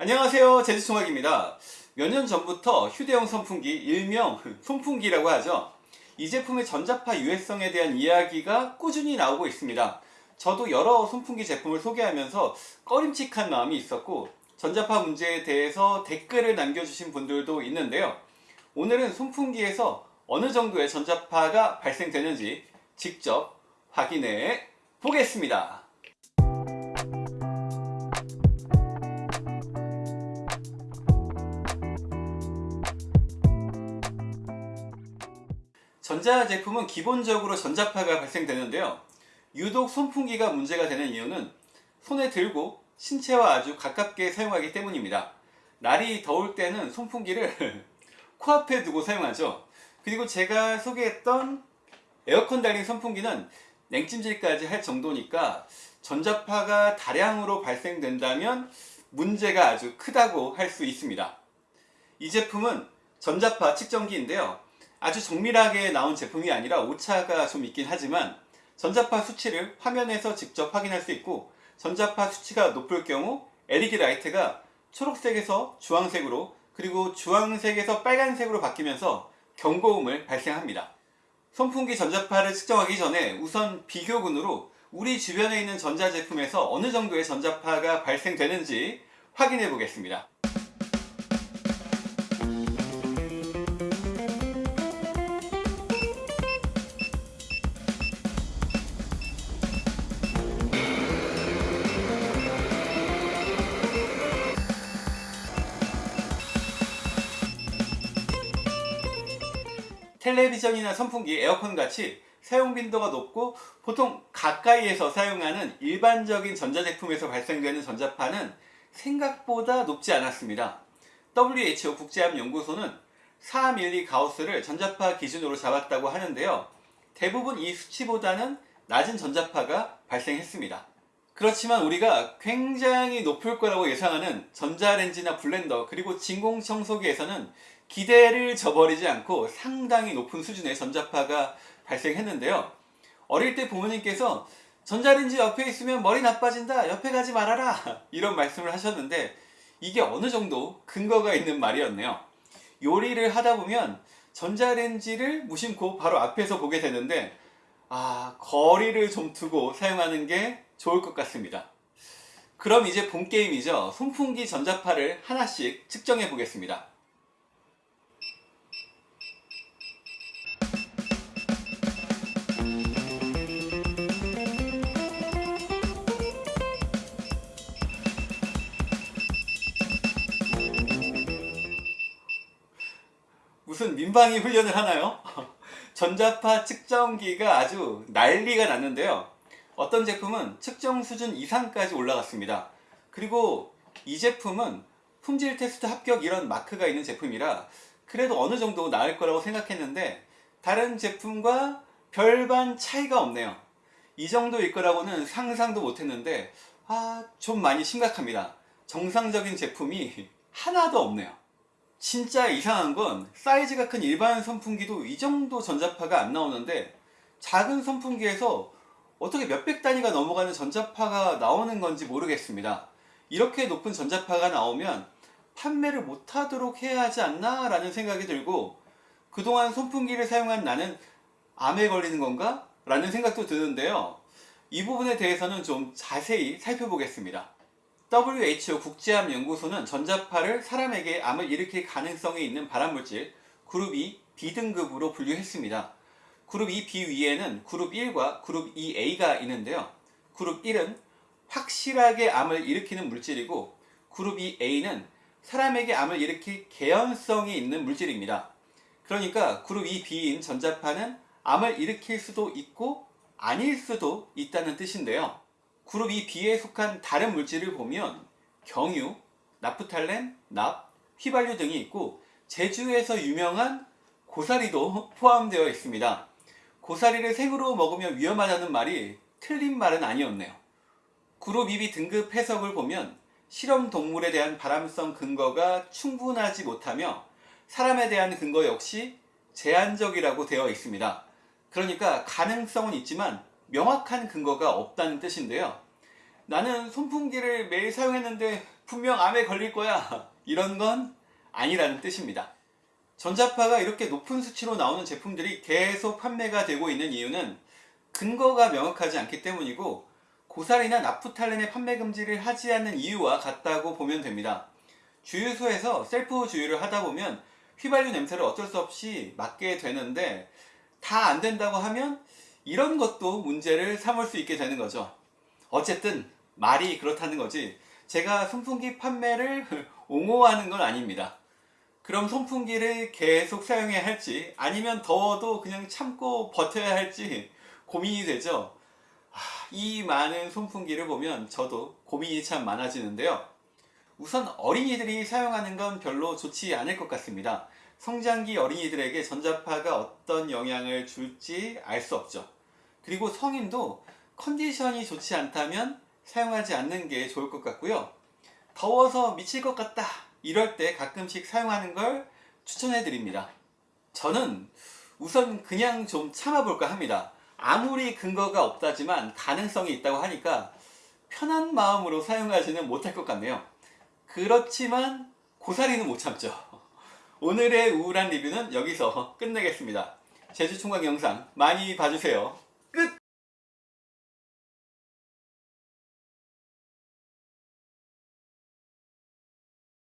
안녕하세요. 제주총학입니다. 몇 년 전부터 휴대용 선풍기 일명 손풍기라고 하죠. 이 제품의 전자파 유해성에 대한 이야기가 꾸준히 나오고 있습니다. 저도 여러 손풍기 제품을 소개하면서 꺼림칙한 마음이 있었고 전자파 문제에 대해서 댓글을 남겨주신 분들도 있는데요. 오늘은 손풍기에서 어느 정도의 전자파가 발생되는지 직접 확인해 보겠습니다 전자제품은 기본적으로 전자파가 발생되는데요. 유독 손풍기가 문제가 되는 이유는 손에 들고 신체와 아주 가깝게 사용하기 때문입니다. 날이 더울 때는 손풍기를 코앞에 두고 사용하죠. 그리고 제가 소개했던 에어컨 달린 선풍기는 냉찜질까지 할 정도니까 전자파가 다량으로 발생된다면 문제가 아주 크다고 할 수 있습니다. 이 제품은 전자파 측정기인데요. 아주 정밀하게 나온 제품이 아니라 오차가 좀 있긴 하지만 전자파 수치를 화면에서 직접 확인할 수 있고 전자파 수치가 높을 경우 LED 라이트가 초록색에서 주황색으로 그리고 주황색에서 빨간색으로 바뀌면서 경고음을 발생합니다. 선풍기 전자파를 측정하기 전에 우선 비교군으로 우리 주변에 있는 전자제품에서 어느 정도의 전자파가 발생되는지 확인해 보겠습니다. 텔레비전이나 선풍기, 에어컨 같이 사용 빈도가 높고 보통 가까이에서 사용하는 일반적인 전자제품에서 발생되는 전자파는 생각보다 높지 않았습니다. WHO 국제암연구소는 4밀리 가우스를 전자파 기준으로 잡았다고 하는데요. 대부분 이 수치보다는 낮은 전자파가 발생했습니다. 그렇지만 우리가 굉장히 높을 거라고 예상하는 전자레인지나 블렌더 그리고 진공청소기에서는 기대를 저버리지 않고 상당히 높은 수준의 전자파가 발생했는데요. 어릴 때 부모님께서 전자레인지 옆에 있으면 머리 나빠진다 옆에 가지 말아라 이런 말씀을 하셨는데 이게 어느 정도 근거가 있는 말이었네요. 요리를 하다 보면 전자레인지를 무심코 바로 앞에서 보게 되는데 아 거리를 좀 두고 사용하는 게 좋을 것 같습니다. 그럼 이제 본 게임이죠. 손풍기 전자파를 하나씩 측정해 보겠습니다. 무슨 민방위 훈련을 하나요? 전자파 측정기가 아주 난리가 났는데요. 어떤 제품은 측정 수준 이상까지 올라갔습니다. 그리고 이 제품은 품질 테스트 합격 이런 마크가 있는 제품이라 그래도 어느 정도 나을 거라고 생각했는데 다른 제품과 별반 차이가 없네요. 이 정도일 거라고는 상상도 못했는데 아 좀 많이 심각합니다. 정상적인 제품이 하나도 없네요. 진짜 이상한 건 사이즈가 큰 일반 선풍기도 이 정도 전자파가 안 나오는데 작은 선풍기에서 어떻게 몇백 단위가 넘어가는 전자파가 나오는 건지 모르겠습니다. 이렇게 높은 전자파가 나오면 판매를 못하도록 해야 하지 않나 라는 생각이 들고 그동안 선풍기를 사용한 나는 암에 걸리는 건가? 라는 생각도 드는데요. 이 부분에 대해서는 좀 자세히 살펴보겠습니다. WHO 국제암연구소는 전자파를 사람에게 암을 일으킬 가능성이 있는 발암물질 그룹 2 B등급으로 분류했습니다. 그룹 2B 위에는 그룹 1과 그룹 2A가 있는데요. 그룹 1은 확실하게 암을 일으키는 물질이고 그룹 2A는 사람에게 암을 일으킬 개연성이 있는 물질입니다. 그러니까 그룹 2B인 전자파는 암을 일으킬 수도 있고 아닐 수도 있다는 뜻인데요. 그룹 2B에 속한 다른 물질을 보면 경유, 나프탈렌, 납, 휘발유 등이 있고 제주에서 유명한 고사리도 포함되어 있습니다. 고사리를 생으로 먹으면 위험하다는 말이 틀린 말은 아니었네요. 그룹 2B 등급 해석을 보면 실험 동물에 대한 발암성 근거가 충분하지 못하며 사람에 대한 근거 역시 제한적이라고 되어 있습니다. 그러니까 가능성은 있지만 명확한 근거가 없다는 뜻인데요. 나는 손풍기를 매일 사용했는데 분명 암에 걸릴 거야. 이런 건 아니라는 뜻입니다. 전자파가 이렇게 높은 수치로 나오는 제품들이 계속 판매가 되고 있는 이유는 근거가 명확하지 않기 때문이고 고사리나 나프탈렌의 판매 금지를 하지 않는 이유와 같다고 보면 됩니다. 주유소에서 셀프 주유를 하다 보면 휘발유 냄새를 어쩔 수 없이 맡게 되는데 다 안 된다고 하면 이런 것도 문제를 삼을 수 있게 되는 거죠. 어쨌든 말이 그렇다는 거지 제가 선풍기 판매를 옹호하는 건 아닙니다. 그럼 선풍기를 계속 사용해야 할지 아니면 더워도 그냥 참고 버텨야 할지 고민이 되죠. 아, 이 많은 선풍기를 보면 저도 고민이 참 많아지는데요. 우선 어린이들이 사용하는 건 별로 좋지 않을 것 같습니다. 성장기 어린이들에게 전자파가 어떤 영향을 줄지 알 수 없죠. 그리고 성인도 컨디션이 좋지 않다면 사용하지 않는 게 좋을 것 같고요. 더워서 미칠 것 같다. 이럴 때 가끔씩 사용하는 걸 추천해 드립니다. 저는 우선 그냥 좀 참아볼까 합니다. 아무리 근거가 없다지만 가능성이 있다고 하니까 편한 마음으로 사용하지는 못할 것 같네요. 그렇지만 고사리는 못 참죠. 오늘의 우울한 리뷰는 여기서 끝내겠습니다. 제주 총각 영상 많이 봐주세요.